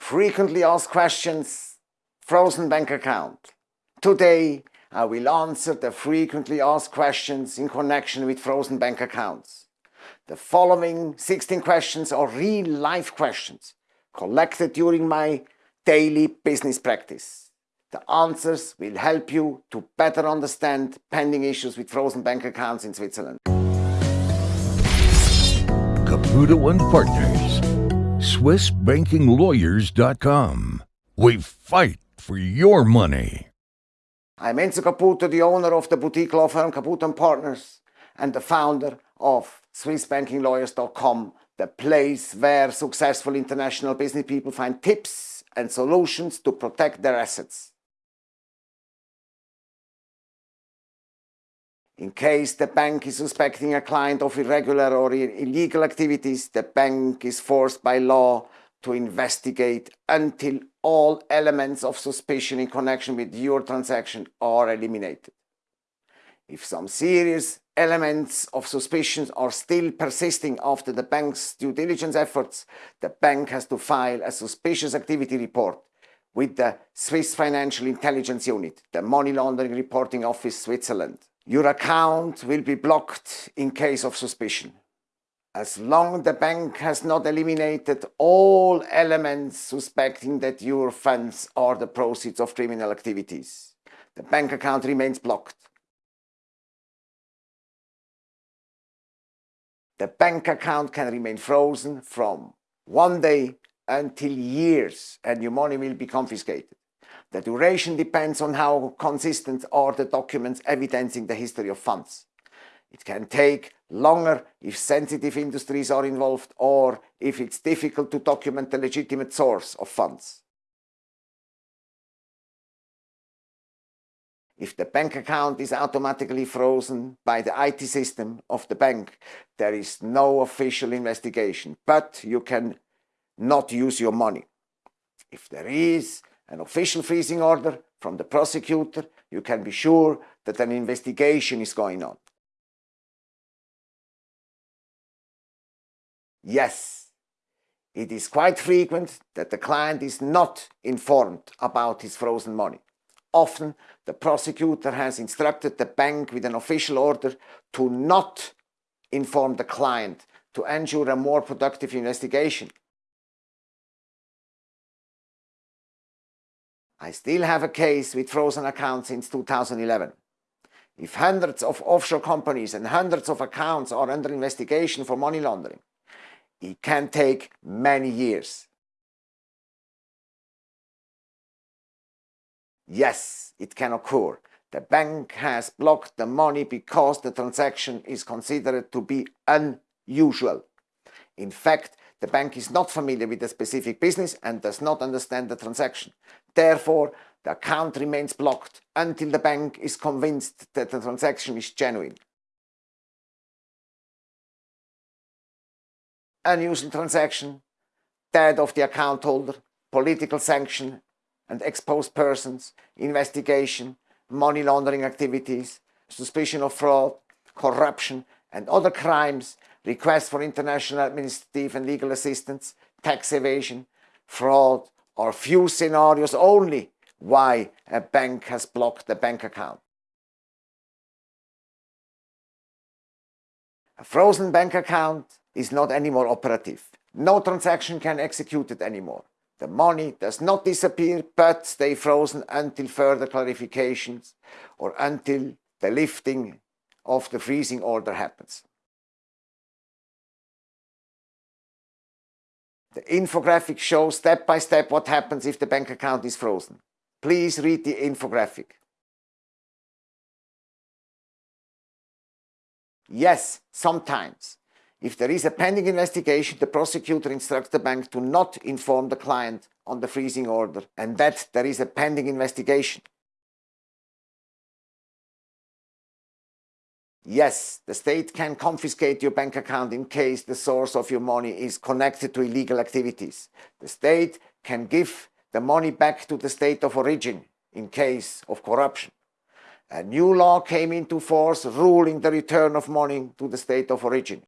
Frequently asked questions, frozen bank account. Today I will answer the frequently asked questions in connection with frozen bank accounts. The following 16 questions are real life questions collected during my daily business practice. The answers will help you to better understand pending issues with frozen bank accounts in Switzerland. Caputo and Partners, SwissBankingLawyers.com. We fight for your money. I'm Enzo Caputo, the owner of the boutique law firm Caputo Partners and the founder of SwissBankingLawyers.com, the place where successful international business people find tips and solutions to protect their assets. In case the bank is suspecting a client of irregular or illegal activities, the bank is forced by law to investigate until all elements of suspicion in connection with your transaction are eliminated. If some serious elements of suspicion are still persisting after the bank's due diligence efforts, the bank has to file a suspicious activity report with the Swiss Financial Intelligence Unit, the Money Laundering Reporting Office Switzerland. Your account will be blocked in case of suspicion. As long the bank has not eliminated all elements suspecting that your funds are the proceeds of criminal activities, the bank account remains blocked. The bank account can remain frozen from one day until years and your money will be confiscated. The duration depends on how consistent are the documents evidencing the history of funds. It can take longer if sensitive industries are involved or if it's difficult to document the legitimate source of funds. If the bank account is automatically frozen by the IT system of the bank, there is no official investigation, but you can not use your money. If there is an official freezing order from the prosecutor, you can be sure that an investigation is going on. Yes, it is quite frequent that the client is not informed about his frozen money. Often, the prosecutor has instructed the bank with an official order to not inform the client to ensure a more productive investigation. I still have a case with frozen accounts since 2011. If hundreds of offshore companies and hundreds of accounts are under investigation for money laundering, it can take many years. Yes, it can occur. The bank has blocked the money because the transaction is considered to be unusual. In fact, the bank is not familiar with the specific business and does not understand the transaction. Therefore, the account remains blocked until the bank is convinced that the transaction is genuine. Unusual transaction, death of the account holder, political sanction and exposed persons, investigation, money laundering activities, suspicion of fraud, corruption and other crimes requests for international administrative and legal assistance, tax evasion, fraud, or few scenarios only why a bank has blocked a bank account. A frozen bank account is not anymore operative. No transaction can execute it anymore. The money does not disappear but stay frozen until further clarifications or until the lifting of the freezing order happens. The infographic shows step by step what happens if the bank account is frozen. Please read the infographic. Yes, sometimes. If there is a pending investigation, the prosecutor instructs the bank to not inform the client on the freezing order and that there is a pending investigation. Yes, the state can confiscate your bank account in case the source of your money is connected to illegal activities. The state can give the money back to the state of origin in case of corruption. A new law came into force ruling the return of money to the state of origin.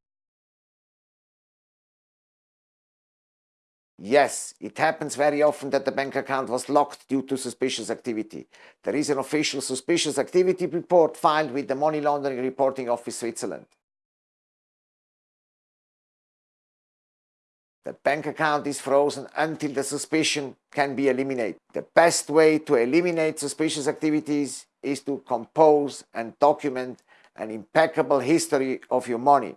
Yes, it happens very often that the bank account was locked due to suspicious activity. There is an official suspicious activity report filed with the Money Laundering Reporting Office Switzerland. The bank account is frozen until the suspicion can be eliminated. The best way to eliminate suspicious activities is to compose and document an impeccable history of your money.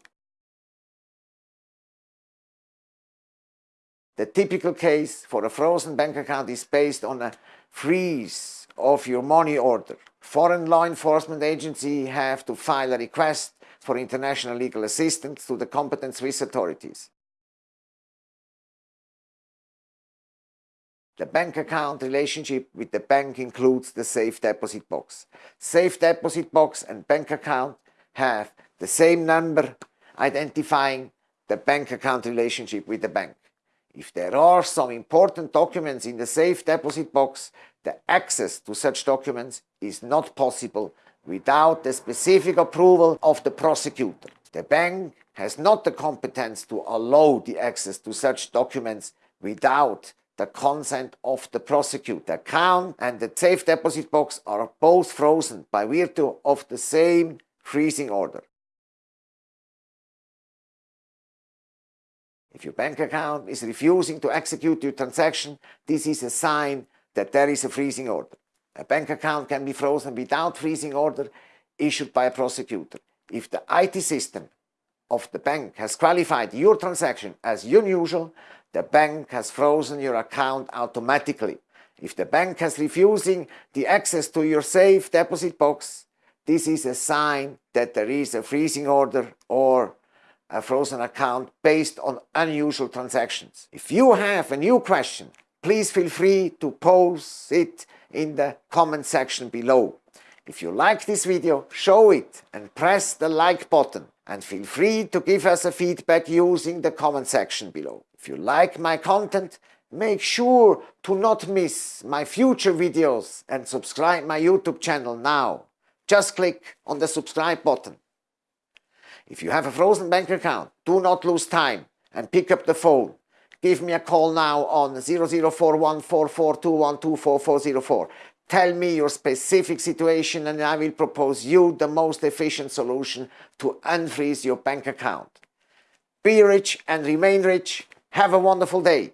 The typical case for a frozen bank account is based on a freeze of your money order. Foreign law enforcement agencies have to file a request for international legal assistance to the competent Swiss authorities. The bank account relationship with the bank includes the safe deposit box. Safe deposit box and bank account have the same number identifying the bank account relationship with the bank. If there are some important documents in the safe deposit box, the access to such documents is not possible without the specific approval of the prosecutor. The bank has not the competence to allow the access to such documents without the consent of the prosecutor. The account and the safe deposit box are both frozen by virtue of the same freezing order. If your bank account is refusing to execute your transaction, this is a sign that there is a freezing order. A bank account can be frozen without freezing order issued by a prosecutor. If the IT system of the bank has qualified your transaction as unusual, the bank has frozen your account automatically. If the bank has refusing the access to your safe deposit box, this is a sign that there is a freezing order or a frozen account based on unusual transactions. If you have a new question, please feel free to post it in the comment section below. If you like this video, show it and press the like button and feel free to give us a feedback using the comment section below. If you like my content, make sure to not miss my future videos and subscribe my YouTube channel now. Just click on the subscribe button. If you have a frozen bank account, do not lose time and pick up the phone. Give me a call now on 00414421244404. Tell me your specific situation and I will propose you the most efficient solution to unfreeze your bank account. Be rich and remain rich have a wonderful day.